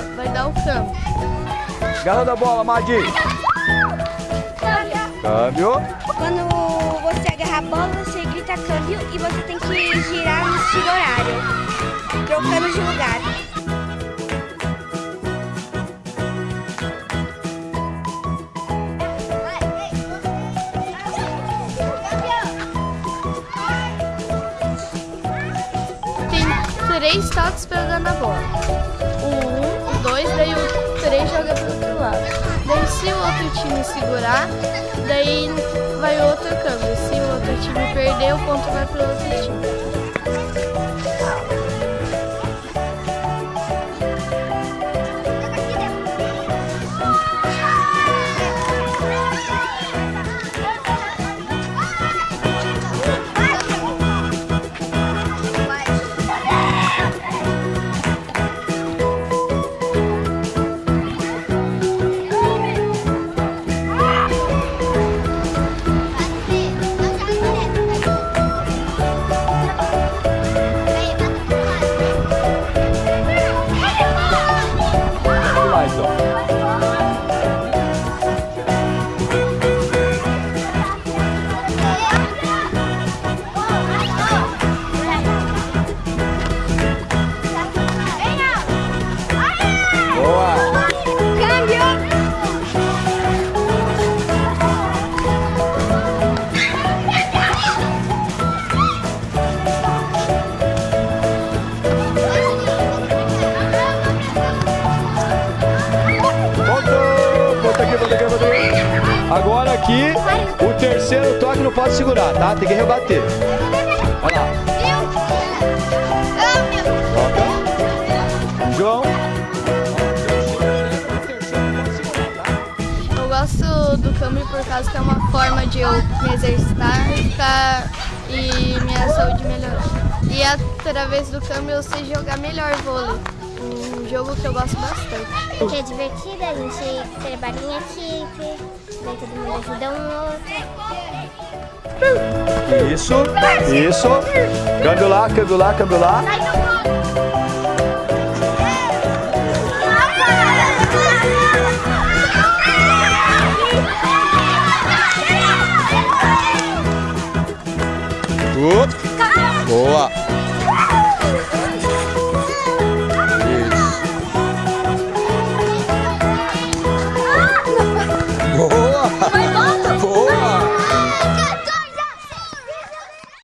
o câmbio. Garrando a bola, Madi. Câmbio. Quando você agarra a bola, você grita câmbio e você tem que girar no estilo horário, trocando de lugar. Tem três toques pegando a bola. Se o outro time segurar, daí vai o outro câmbio. Se o outro time perder, o ponto vai pro outro time. Bye. Aqui, o terceiro toque não pode segurar, tá? Tem que rebater. Vai lá. Toca. João. Eu gosto do câmbio por causa que é uma forma de eu me exercitar e, ficar, e minha saúde melhorar. E através do câmbio eu sei jogar melhor vôlei um jogo que eu gosto bastante. Porque é divertido, é a gente trabalha em equipe, daí todo mundo ajuda um outro. Isso, isso. Câmbio lá, câmbio lá, câmbio lá. Boa!